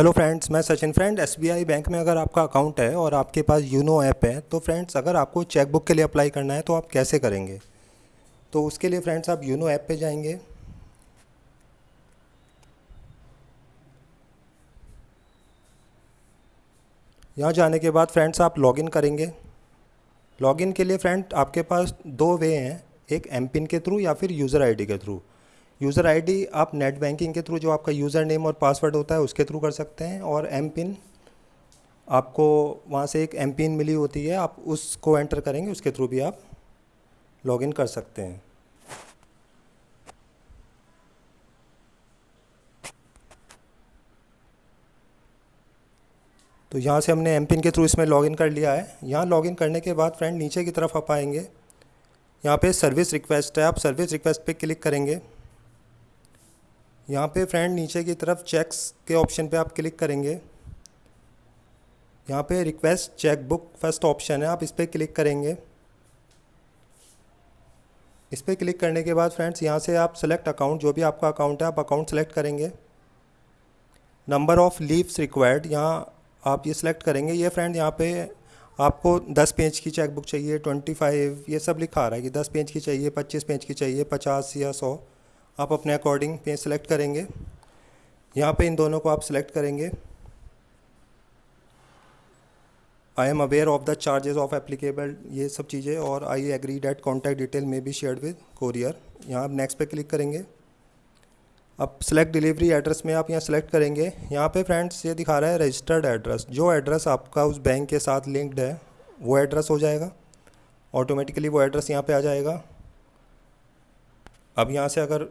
Hello friends मैं Sachin friend SBI bank में अगर आपका अकाउंट है और आपके पास यूनो ऐप है तो फ्रेंड्स अगर आपको चेकबुक के लिए अप्लाई करना है तो आप कैसे करेंगे? तो उसके लिए फ्रेंड्स आप यूनो ऐप पे जाएँगे। यहाँ जाने के बाद फ्रेंड्स आप लॉगिन करेंगे। लॉगिन के लिए फ्रेंड आपके पास दो वे हैं, एक एम के थ्रू या फिर यूज़र आईडी के थ्रू यूज़र आईडी आप नेट बैंकिंग के थ्रू जो आपका यूज़र नेम और पासवर्ड होता है उसके थ्रू कर सकते हैं और एम पिन आपको वहाँ से एक एम पिन मिली होती है, आप उसको एंटर करेंगे, उसके थ्रू भी आप लॉगिन कर सकते हैं। तो यहाँ से हमने एम पिन के थ्रू इसमें लॉगिन कर लिया है। यहाँ लॉगिन करने के बाद फ्रेंड नीचे की तरफ़ आप आएँगे। यहाँ पे सर्विस रिक्वेस्ट है, आप सर्विस रिक्वेस्ट पे क्लिक करेंगे। यहाँ पे फ्रेंड नीचे की तरफ़ चेक्स के ऑप्शन पे आप क्लिक करेंगे। यहाँ पे request cheque book first option है, आप इस पर क्लिक करेंगे। इस पर क्लिक करने के बाद फ्रेंड्स यहाँ से आप सेलेक्ट अकाउंट जो भी आपका अकाउंट है, आप अकाउंट सेलेक्ट करेंगे। नंबर ऑफ़ लीव्स रिक्वायर्ड यहाँ आप ये सिलेक्ट करेंगे। ये फ्रेंड यहाँ पे आपको 10 पेज की चेक बुक चाहिए 25 ये सब लिखा रहा है कि 10 पेज की चाहिए 25 पेज की चाहिए 50 या 100 आप अपने अकॉर्डिंग पेज सेलेक्ट करेंगे। यहाँ पे इन दोनों को आप सेलेक्ट करेंगे। I am aware of the charges of applicable ये सब चीज़ें और I agree that contact detail may be shared with courier यहाँ आप नेक्स्ट पे क्लिक करेंगे। अब सेलेक्ट डिलीवरी एड्रेस में आप यहाँ सेलेक्ट करेंगे। यहाँ पे फ्रेंड्स ये दिखा रहा है रजिस्टर्ड एड्रेस जो एड्रेस आपका उस बैंक के साथ लिंक्ड है, वो एड्रेस हो जाएगा। ऑटोमेटिकली वो एड्रेस यहाँ पे आ जाएगा। अब यहाँ से अगर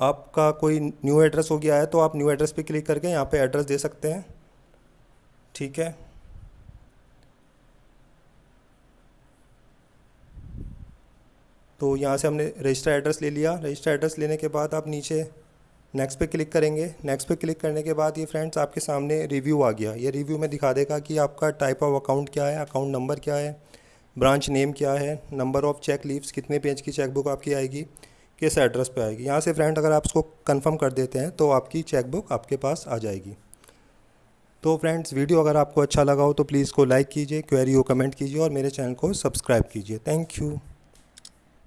आपका कोई न्यू एड्रेस हो गया है तो आप न्यू एड्रेस पे क्लिक करके यहाँ पे एड्रेस दे सकते हैं। ठीक है? तो यहाँ से हमने रजिस्टर एड्रेस ले लिया। रजिस्टर एड्रेस लेने के बाद आप नीचे नेक्स्ट पे क्लिक करेंगे। नेक्स्ट पे क्लिक करने के बाद ये फ्रेंड्स आपके सामने रिव्यू आ गया। ये रिव्यू में दिखा देगा कि आपका टाइप ऑफ़ अकाउंट क्या है अकाउंट नंबर क्या है ब्रांच नेम क्या है नंबर ऑफ़ चेक लीव्स कितने पेज की चेकबुक आपकी आएगी। किस एड्रेस पे आएगी। यहाँ से फ्रेंड अगर आप उसको कंफर्म कर देते हैं तो आपकी चेकबुक आपके पास आ जाएगी। तो फ्रेंड्स वीडियो अगर आपको अच्छा लगा हो तो प्लीज़ को लाइक कीजिए क्वेरी हो कमेंट कीजिए और मेरे चैनल को सब्सक्राइब कीजिए। Thank you